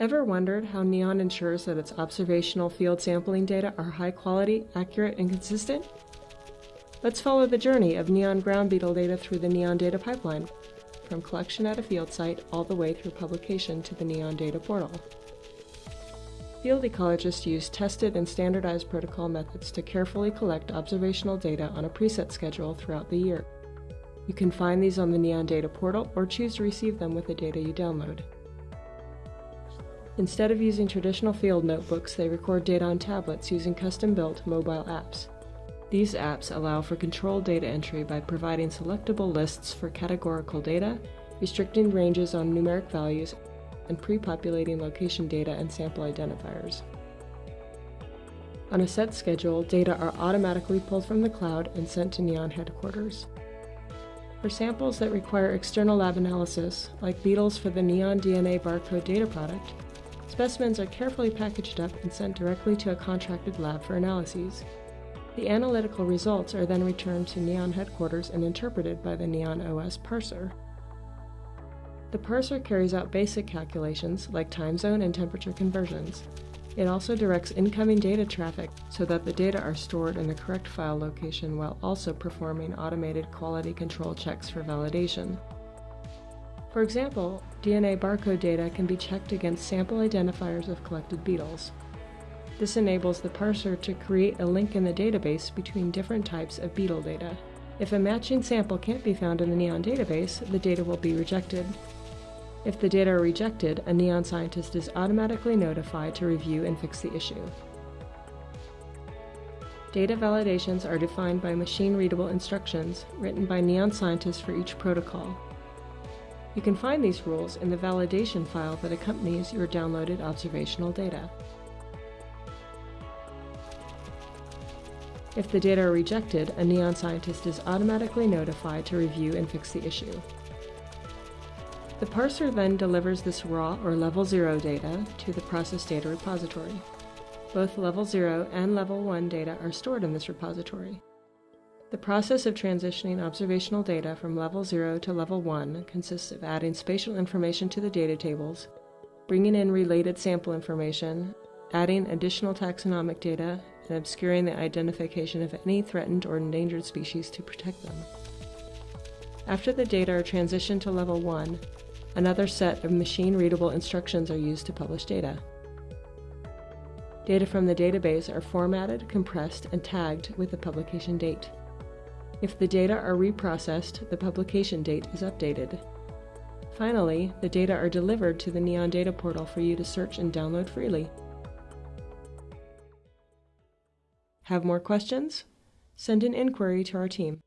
Ever wondered how NEON ensures that its observational field sampling data are high quality, accurate, and consistent? Let's follow the journey of NEON ground beetle data through the NEON data pipeline, from collection at a field site all the way through publication to the NEON data portal. Field ecologists use tested and standardized protocol methods to carefully collect observational data on a preset schedule throughout the year. You can find these on the NEON data portal or choose to receive them with the data you download. Instead of using traditional field notebooks, they record data on tablets using custom-built mobile apps. These apps allow for controlled data entry by providing selectable lists for categorical data, restricting ranges on numeric values, and pre-populating location data and sample identifiers. On a set schedule, data are automatically pulled from the cloud and sent to NEON headquarters. For samples that require external lab analysis, like beetles for the NEON DNA barcode data product, Specimens are carefully packaged up and sent directly to a contracted lab for analyses. The analytical results are then returned to NEON headquarters and interpreted by the NEON OS parser. The parser carries out basic calculations like time zone and temperature conversions. It also directs incoming data traffic so that the data are stored in the correct file location while also performing automated quality control checks for validation. For example, DNA barcode data can be checked against sample identifiers of collected beetles. This enables the parser to create a link in the database between different types of beetle data. If a matching sample can't be found in the NEON database, the data will be rejected. If the data are rejected, a NEON scientist is automatically notified to review and fix the issue. Data validations are defined by machine-readable instructions written by NEON scientists for each protocol. You can find these rules in the validation file that accompanies your downloaded observational data. If the data are rejected, a NEON scientist is automatically notified to review and fix the issue. The parser then delivers this raw or level 0 data to the process data repository. Both level 0 and level 1 data are stored in this repository. The process of transitioning observational data from level 0 to level 1 consists of adding spatial information to the data tables, bringing in related sample information, adding additional taxonomic data, and obscuring the identification of any threatened or endangered species to protect them. After the data are transitioned to level 1, another set of machine-readable instructions are used to publish data. Data from the database are formatted, compressed, and tagged with the publication date. If the data are reprocessed, the publication date is updated. Finally, the data are delivered to the NEON Data Portal for you to search and download freely. Have more questions? Send an inquiry to our team.